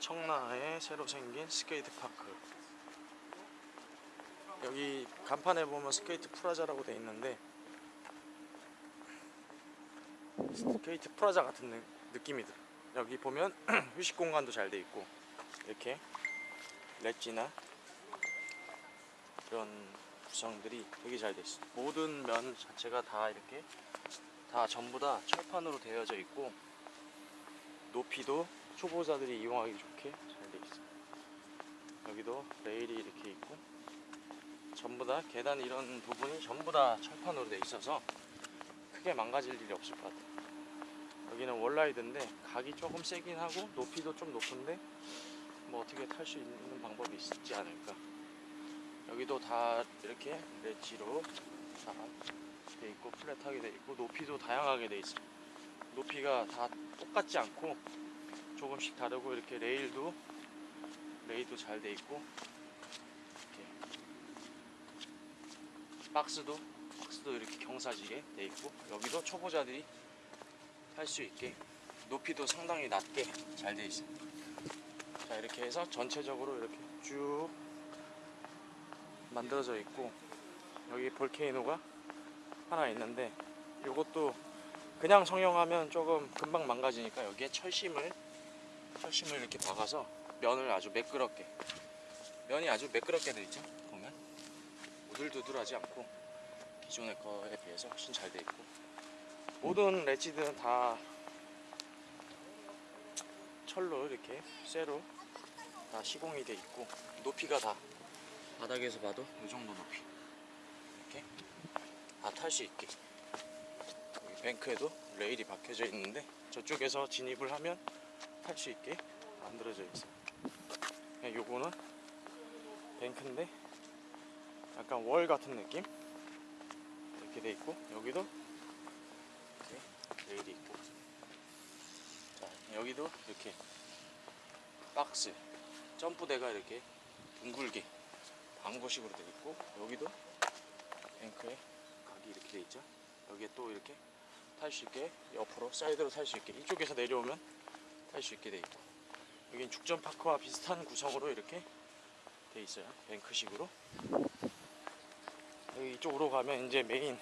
청라에 새로 생긴 skate park. 여기 간판에 보면 skate plaza라고 돼 있는데 skate plaza 같은 느- 느낌이 들어. 여기 보면 휴식 공간도 잘 돼 있고 이렇게 렛지나 이런 구성들이 되게 잘 돼 있어. 모든 면 자체가 다 이렇게 다 전부 다 철판으로 되어져 있고 높이도 초보자들이 이용하기 좋게 잘돼 있어. 여기도 레일이 이렇게 있고 전부 다 계단 이런 부분이 전부 다 철판으로 돼 있어서 크게 망가질 일이 없을 것 같아. 여기는 월라이드인데 각이 조금 세긴 하고 높이도 좀 높은데 뭐 어떻게 탈 수 있는 방법이 있지 않을까. 여기도 다 이렇게 렛지로 다 돼 있고 플랫하게 돼 있고 높이도 다양하게 돼 있어. 높이가 다 똑같지 않고 조금씩 다르고 이렇게 레일도 레일도 잘 돼 있고 이렇게 박스도 박스도 이렇게 경사지게 돼 있고 여기도 초보자들이 할수 있게 높이도 상당히 낮게 잘 돼 있어. 자 이렇게 해서 전체적으로 이렇게 쭉 만들어져 있고 여기 볼케이노가 하나 있는데 이것도 그냥 성형하면 조금 금방 망가지니까 여기에 철심을 철심을 이렇게 박아서 면을 아주 매끄럽게 면이 아주 매끄럽게 되어 있죠 보면. 우들두들하지 않고 기존의 거에 비해서 훨씬 잘 되어 있고. 모든 렛지들은 다 철로 이렇게 쇠로 다 시공이 되어 있고 높이가 다 바닥에서 봐도 이 정도 높이. 이렇게 다 탈 수 있게. 뱅크에도 레일이 박혀져 있는데 저쪽에서 진입을 하면 탈수 있게 만들어져 있어. 요 요거는 뱅크인데 약간 월 같은 느낌 이렇게 돼 있고 여기도 레일이 있고 자 여기도 이렇게 박스 점프대가 이렇게 둥글게 bank식으로 돼 있고 여기도 bank에 각이 이렇게 돼 있죠. 여기에 또 이렇게 탈 수 있게 옆으로 사이드로 탈 수 있게 이쪽에서 내려오면 탈 수 있게 돼 있고 여긴 죽전 파크와 비슷한 구성으로 이렇게 돼 있어요. bank식으로. 여기 이쪽으로 가면 이제 main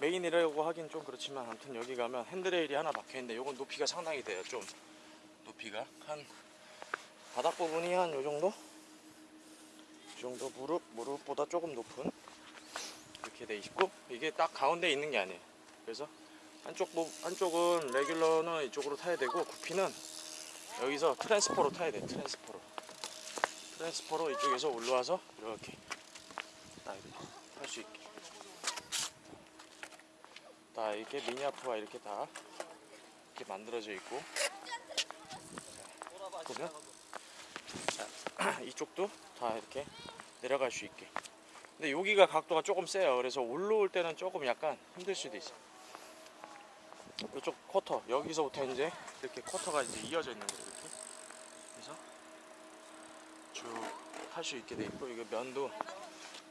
main이라고 하긴 좀 그렇지만 아무튼 여기 가면 handrail이 하나 박혀 있는데 요건 높이가 상당히 돼요. 좀 높이가 한 바닥 부분이 한 요 정도? 이 정도 무릎 무릎보다 조금 높은 이렇게 돼 있고 이게 딱 가운데 있는 게 아니에요. 그래서 한쪽 부 한쪽은 regular는 이쪽으로 타야 되고 goofy는 여기서 transfer로 타야 돼. transfer로. transfer로 이쪽에서 올라와서 이렇게 탈 수 있게. 다 이렇게 미니아프가 이렇게 다 이렇게 만들어져 있고 자, 보면 자, 이쪽도 다 이렇게 내려갈 수 있게. 근데 여기가 각도가 조금 세요. 그래서 올라올 때는 조금 약간 힘들 수도 있어. 이쪽 쿼터 여기서부터 이제 이렇게 쿼터가 이제 이어져 있는 거예요. 이렇게. 그래서 쭉 할 수 있게 돼 있고 이거 면도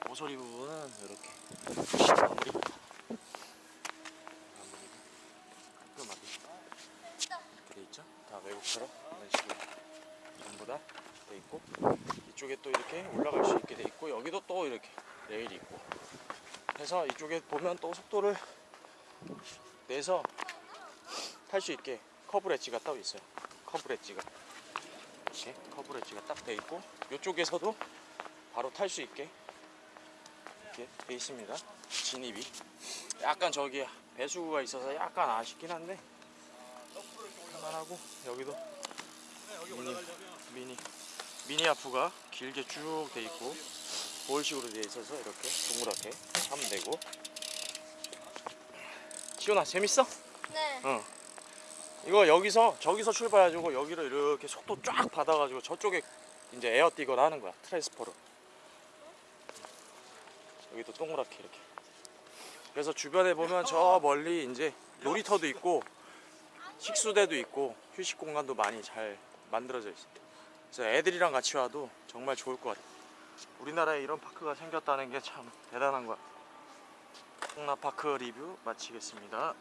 모서리 부분은 이렇게 마무리 깔끔하게 이렇게 돼 있죠. 다 외국처럼 이런 식으로 전부 다 돼 있고 이쪽에 또 이렇게 올라갈 수 있게 돼 있고 여기도 또 이렇게 레일이 있고 해서 이쪽에 보면 또 속도를 내서 탈 수 있게 curb ledge가 따로 있어요 curb ledge가 이렇게 커브 렛지가 딱 돼 있고 이쪽에서도 바로 탈 수 있게 이렇게 돼 있습니다 진입이 약간 저기 배수구가 있어서 약간 아쉽긴 한데 할만하고 여기도 미니 미니 미니 아프가 길게 쭉 돼 있고 볼식으로 돼 있어서 이렇게 동그랗게 하면 되고 시원아 재밌어? 네. 어. 이거 여기서 저기서 출발해가지고 여기로 이렇게 속도 쫙 받아가지고 저쪽에 이제 에어 뛰거나 하는 거야 transfer로 여기도 동그랗게 이렇게. 그래서 주변에 보면 저 멀리 이제 놀이터도 있고 식수대도 있고 휴식 공간도 많이 잘 만들어져 있어. 그래서 애들이랑 같이 와도 정말 좋을 것 같아. 우리나라에 이런 park가 생겼다는 게 참 대단한 거야. 홍나파크 리뷰 마치겠습니다